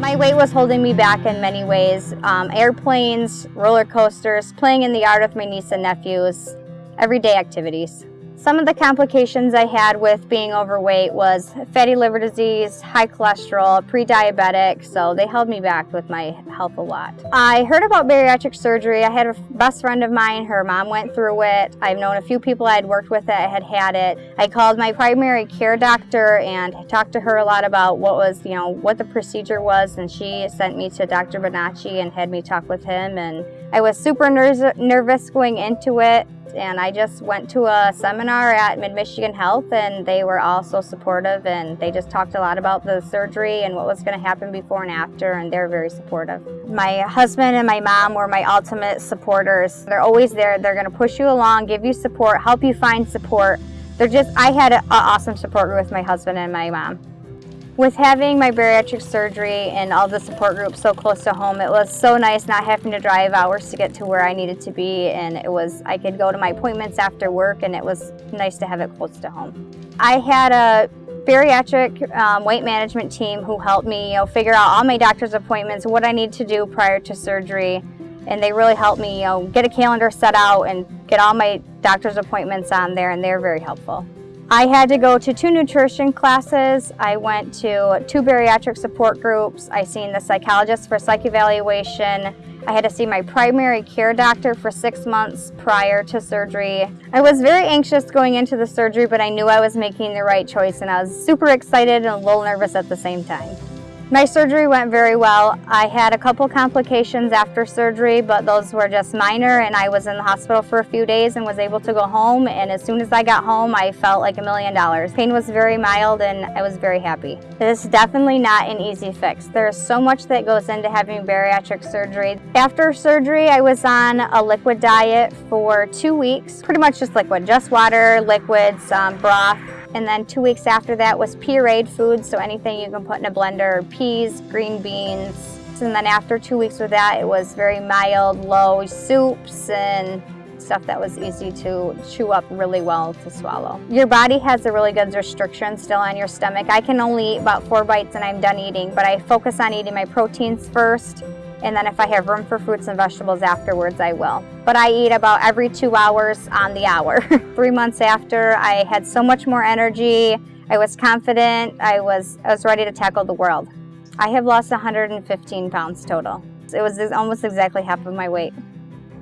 My weight was holding me back in many ways. Um, airplanes, roller coasters, playing in the yard with my niece and nephews, everyday activities. Some of the complications I had with being overweight was fatty liver disease, high cholesterol, pre-diabetic, so they held me back with my health a lot. I heard about bariatric surgery. I had a best friend of mine, her mom went through it. I've known a few people I had worked with that had had it. I called my primary care doctor and talked to her a lot about what was, you know, what the procedure was, and she sent me to Dr. Bonacci and had me talk with him, and I was super nervous going into it and I just went to a seminar at Mid-Michigan Health and they were all so supportive and they just talked a lot about the surgery and what was going to happen before and after and they're very supportive. My husband and my mom were my ultimate supporters. They're always there. They're going to push you along, give you support, help you find support. They're just, I had an awesome support group with my husband and my mom. With having my bariatric surgery and all the support groups so close to home, it was so nice not having to drive hours to get to where I needed to be and it was, I could go to my appointments after work and it was nice to have it close to home. I had a bariatric um, weight management team who helped me you know, figure out all my doctor's appointments, what I need to do prior to surgery, and they really helped me you know, get a calendar set out and get all my doctor's appointments on there and they're very helpful. I had to go to two nutrition classes. I went to two bariatric support groups. I seen the psychologist for psych evaluation. I had to see my primary care doctor for six months prior to surgery. I was very anxious going into the surgery, but I knew I was making the right choice and I was super excited and a little nervous at the same time. My surgery went very well. I had a couple complications after surgery, but those were just minor and I was in the hospital for a few days and was able to go home and as soon as I got home I felt like a million dollars. Pain was very mild and I was very happy. It is definitely not an easy fix. There's so much that goes into having bariatric surgery. After surgery I was on a liquid diet for two weeks, pretty much just liquid, just water, liquids, um, broth, and then two weeks after that was pureed food, so anything you can put in a blender, peas, green beans. And then after two weeks with that, it was very mild, low soups and stuff that was easy to chew up really well to swallow. Your body has a really good restriction still on your stomach. I can only eat about four bites and I'm done eating, but I focus on eating my proteins first and then if I have room for fruits and vegetables afterwards, I will. But I eat about every two hours on the hour. Three months after, I had so much more energy, I was confident, I was, I was ready to tackle the world. I have lost 115 pounds total. It was almost exactly half of my weight.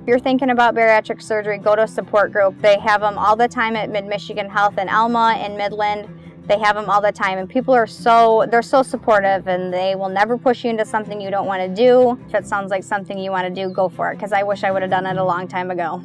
If you're thinking about bariatric surgery, go to a support group. They have them all the time at Mid-Michigan Health in Alma and Midland. They have them all the time and people are so, they're so supportive and they will never push you into something you don't want to do. If it sounds like something you want to do, go for it because I wish I would have done it a long time ago.